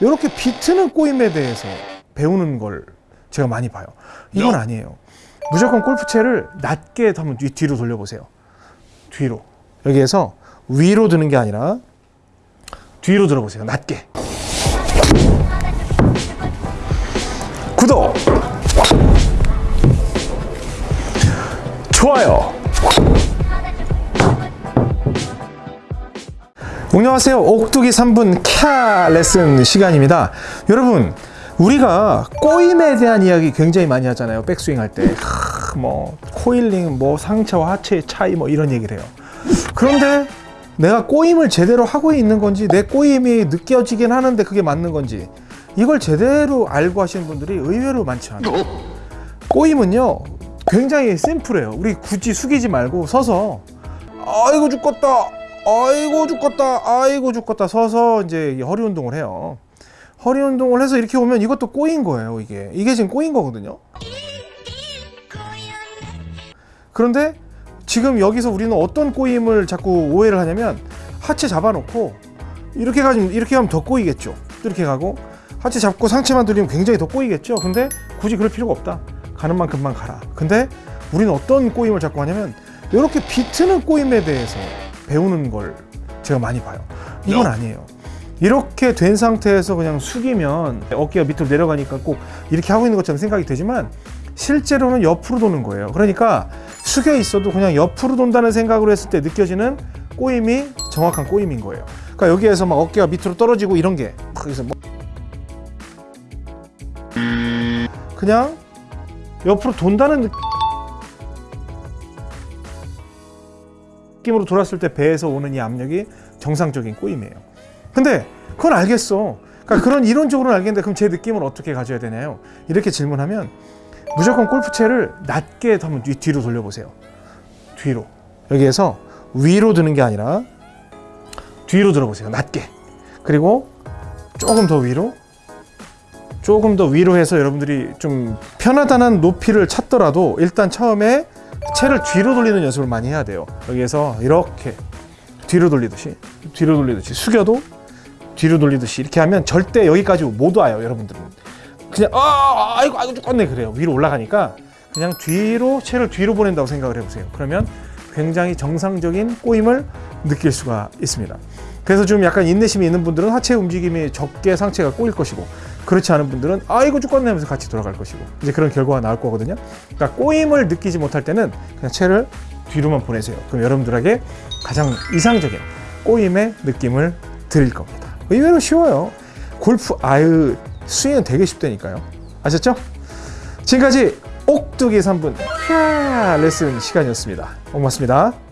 이렇게 비트는 꼬임에 대해서 배우는 걸 제가 많이 봐요. 이건 아니에요. 무조건 골프채를 낮게 한번 뒤, 뒤로 돌려보세요. 뒤로. 여기에서 위로 드는 게 아니라 뒤로 들어보세요. 낮게. 구독! 좋아요! 안녕하세요. 옥두기 3분 캬 레슨 시간입니다. 여러분, 우리가 꼬임에 대한 이야기 굉장히 많이 하잖아요. 백스윙 할 때. 하, 뭐, 코일링, 뭐, 상체와 하체의 차이, 뭐, 이런 얘기를 해요. 그런데 내가 꼬임을 제대로 하고 있는 건지, 내 꼬임이 느껴지긴 하는데 그게 맞는 건지, 이걸 제대로 알고 하시는 분들이 의외로 많지 않아요. 꼬임은요, 굉장히 심플해요. 우리 굳이 숙이지 말고 서서, 아이고 죽겠다. 아이고 죽겠다. 아이고 죽겠다. 서서 이제 허리 운동을 해요. 허리 운동을 해서 이렇게 오면 이것도 꼬인 거예요. 이게 이게 지금 꼬인 거거든요. 그런데 지금 여기서 우리는 어떤 꼬임을 자꾸 오해를 하냐면 하체 잡아놓고 이렇게 가지고 이렇게 하면 더 꼬이겠죠. 이렇게 가고 하체 잡고 상체만 들리면 굉장히 더 꼬이겠죠. 근데 굳이 그럴 필요가 없다. 가는 만큼만 가라. 근데 우리는 어떤 꼬임을 자꾸 하냐면 이렇게 비트는 꼬임에 대해서 배우는 걸 제가 많이 봐요. 이건 아니에요. 이렇게 된 상태에서 그냥 숙이면 어깨가 밑으로 내려가니까 꼭 이렇게 하고 있는 것처럼 생각이 되지만 실제로는 옆으로 도는 거예요. 그러니까 숙여 있어도 그냥 옆으로 돈다는 생각으로 했을 때 느껴지는 꼬임이 정확한 꼬임인 거예요. 그러니까 여기에서 막 어깨가 밑으로 떨어지고 이런 게 여기서 뭐 그냥 옆으로 돈다는 느낌 느낌으로 돌았을 때 배에서 오는 이 압력이 정상적인 꼬임이에요. 근데 그건 알겠어. 그러니까 그런 이론적으로는 알겠는데 그럼 제 느낌을 어떻게 가져야 되나요? 이렇게 질문하면 무조건 골프채를 낮게 한번 뒤, 뒤로 돌려보세요. 뒤로. 여기에서 위로 드는 게 아니라 뒤로 들어보세요. 낮게. 그리고 조금 더 위로. 조금 더 위로 해서 여러분들이 좀 편하다는 높이를 찾더라도 일단 처음에 채를 뒤로 돌리는 연습을 많이 해야 돼요. 여기에서 이렇게 뒤로 돌리듯이 뒤로 돌리듯이 숙여도 뒤로 돌리듯이 이렇게 하면 절대 여기까지 못 와요, 여러분들은. 그냥 아, 아이고 아이고 죽겠네 그래요. 위로 올라가니까 그냥 뒤로 채를 뒤로 보낸다고 생각을 해보세요. 그러면 굉장히 정상적인 꼬임을 느낄 수가 있습니다. 그래서 좀 약간 인내심이 있는 분들은 하체 움직임이 적게 상체가 꼬일 것이고 그렇지 않은 분들은 아이고 죽겠네 하면서 같이 돌아갈 것이고 이제 그런 결과가 나올 거거든요. 그러니까 꼬임을 느끼지 못할 때는 그냥 채를 뒤로만 보내세요. 그럼 여러분들에게 가장 이상적인 꼬임의 느낌을 드릴 겁니다. 의외로 쉬워요. 골프 아유 스윙은 되게 쉽다니까요. 아셨죠? 지금까지 옥두기 3분 레슨 시간이었습니다. 고맙습니다.